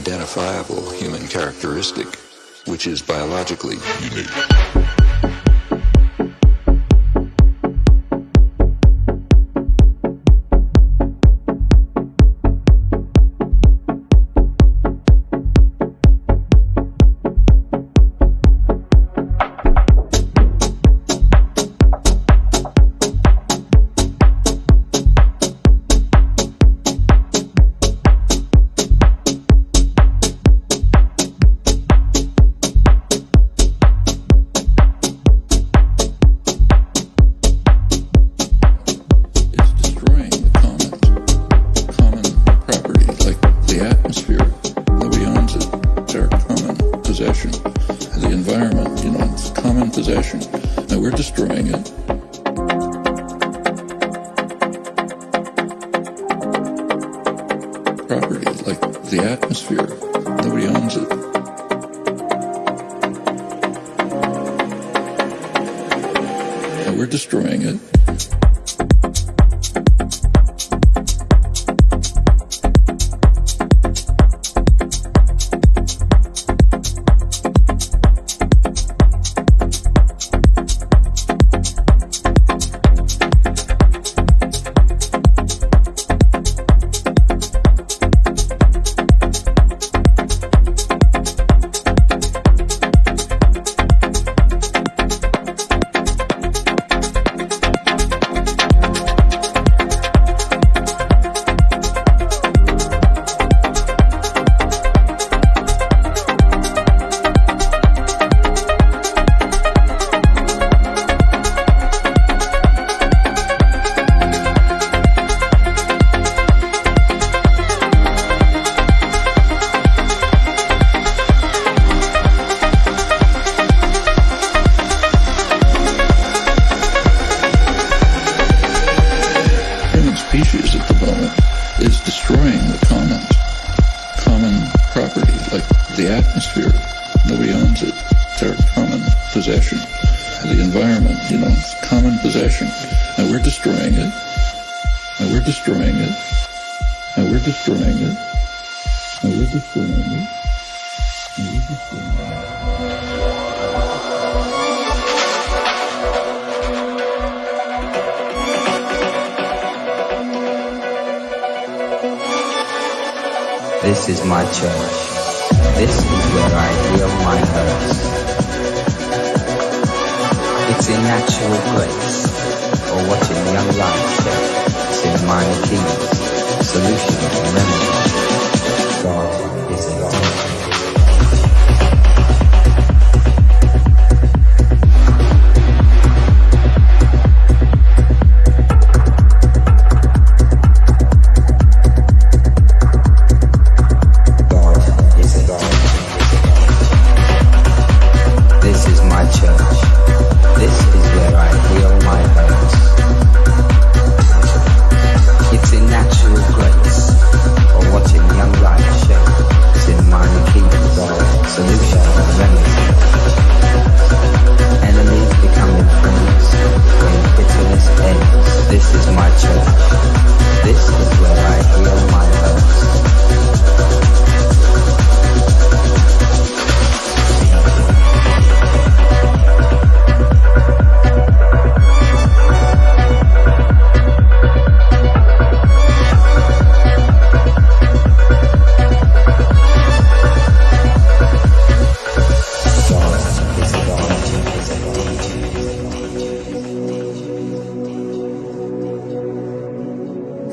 identifiable human characteristic, which is biologically unique.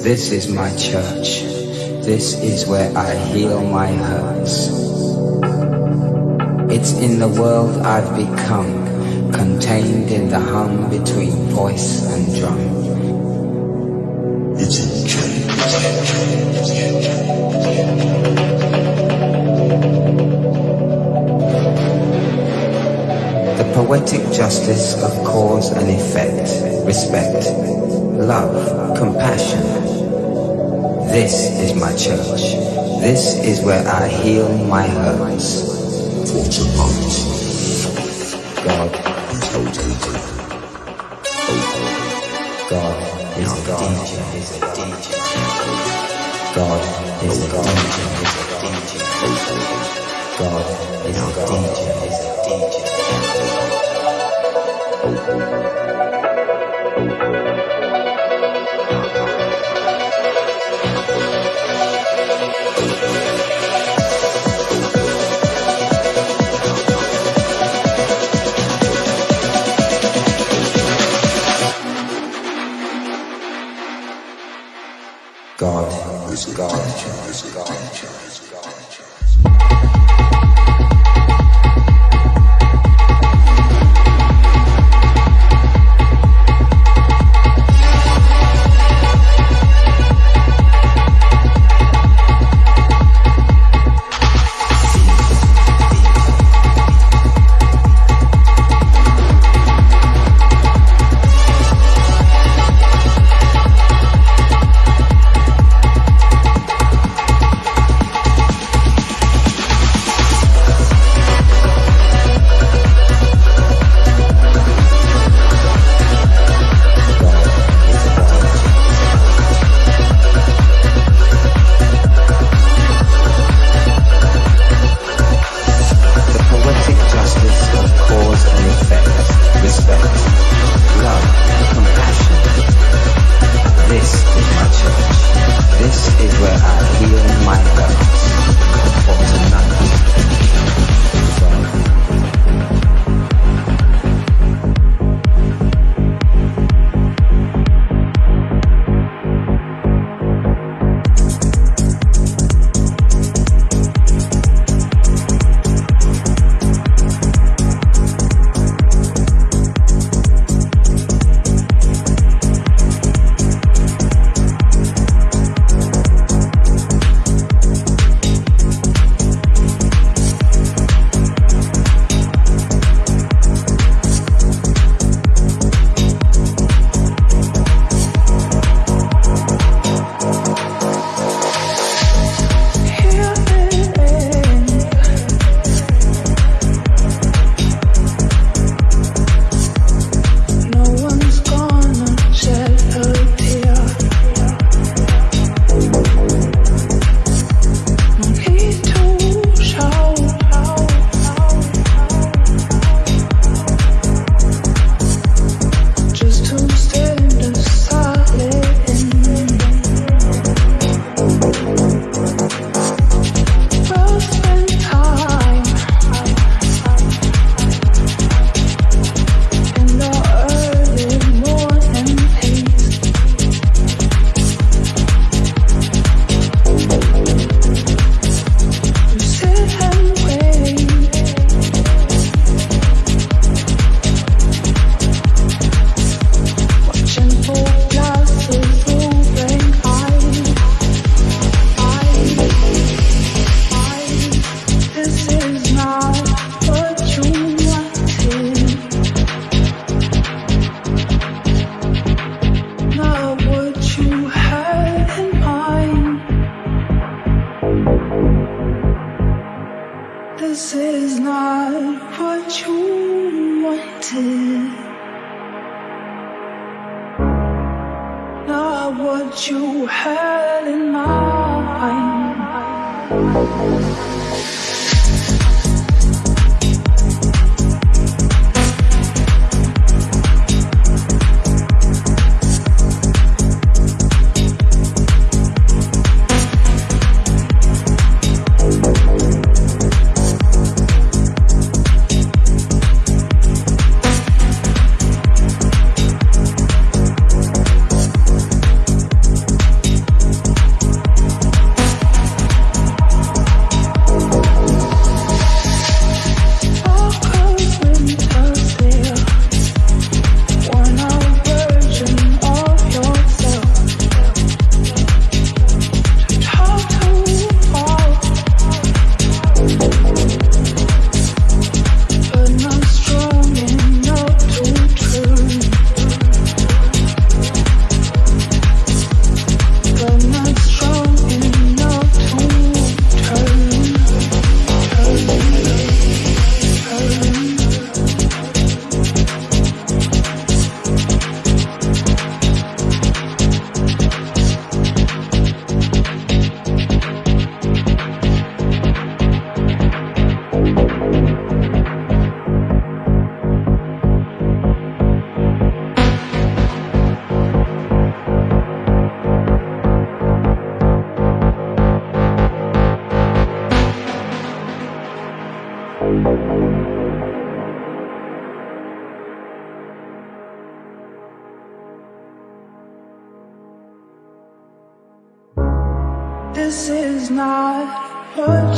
This is my church. This is where I heal my hurts. It's in the world I've become, contained in the hum between voice and drum. It's in The poetic justice of cause and effect, respect, love, compassion, this is my church. This is where I heal my hurts. For tonight. God. Is holding God is a DJ. God is a DJ. God is a DJ.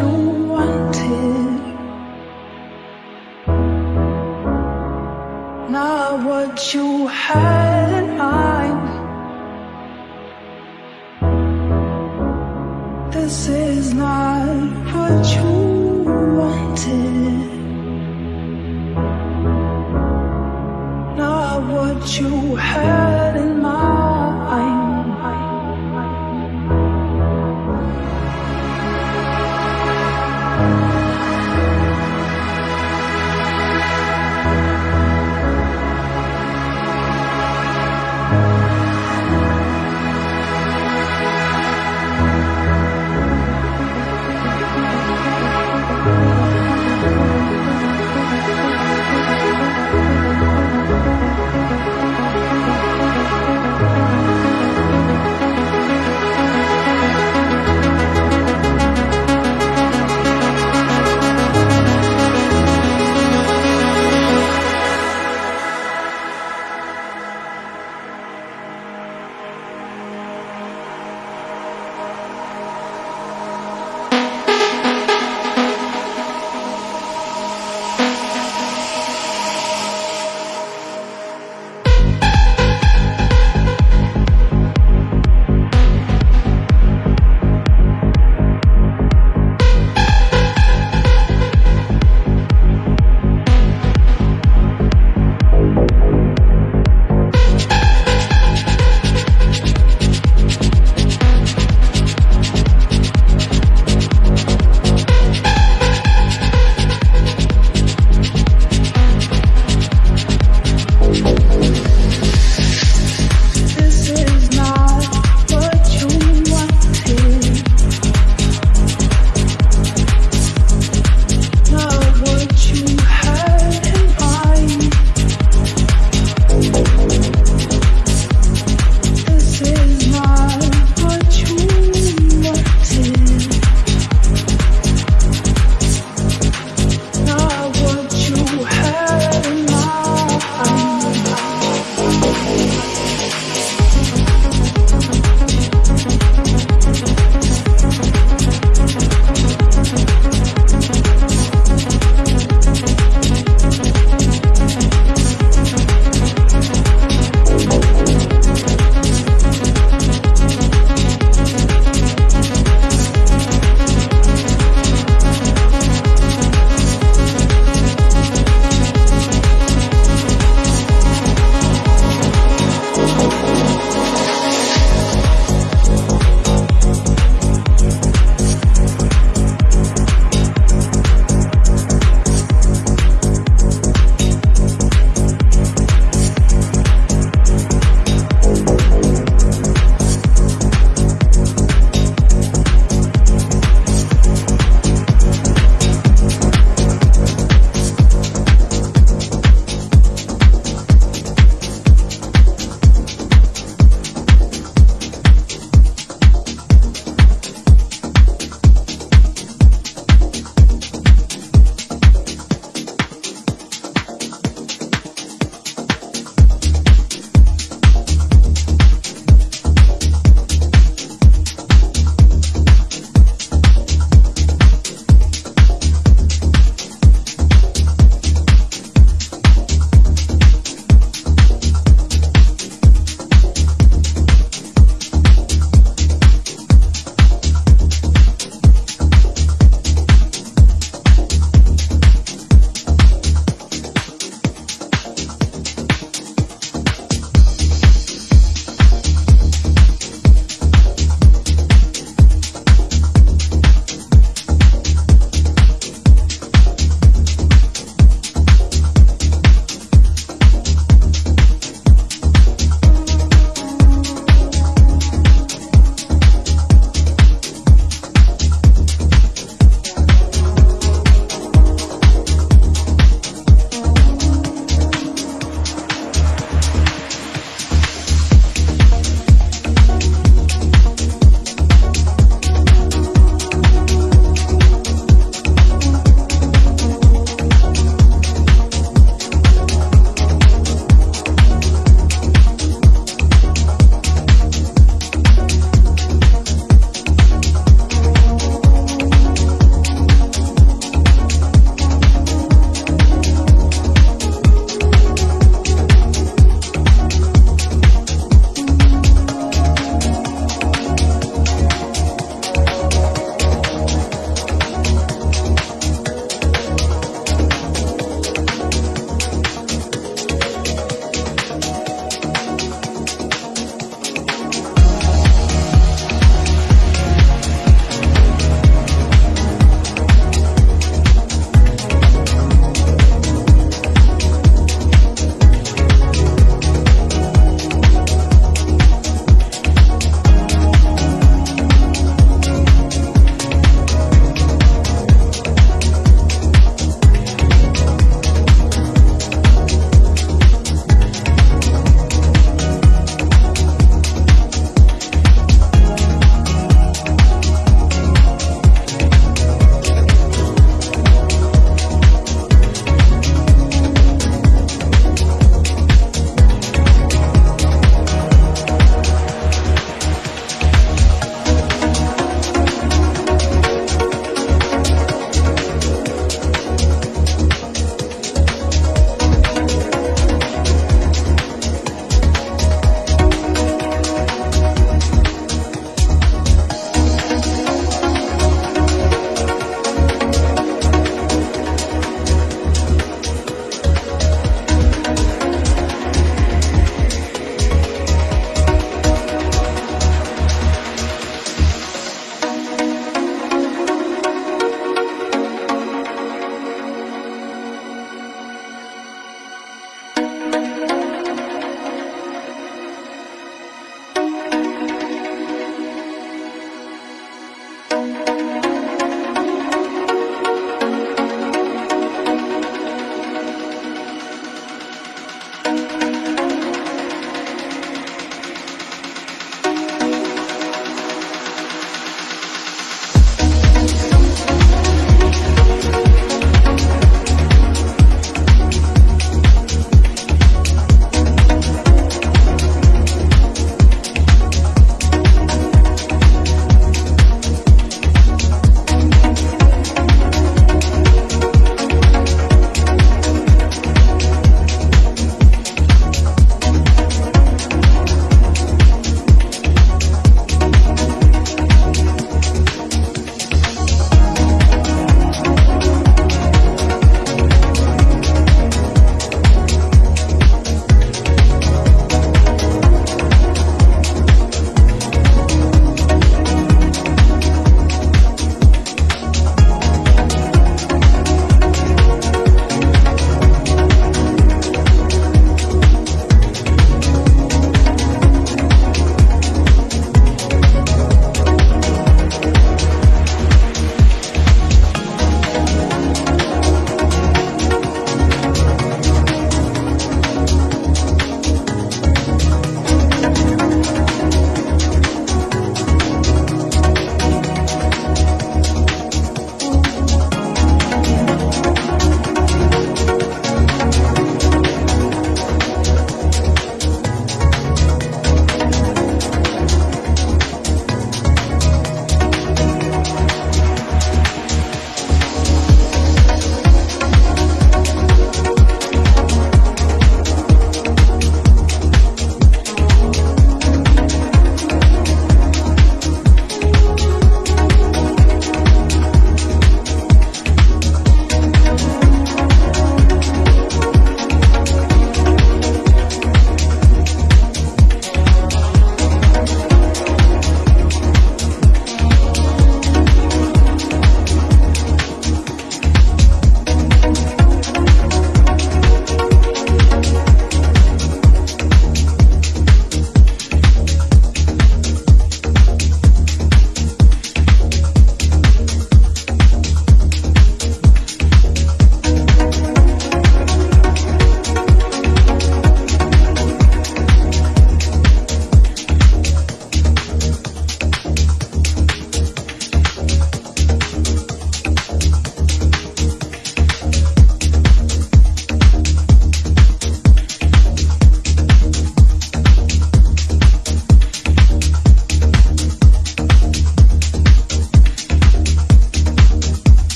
What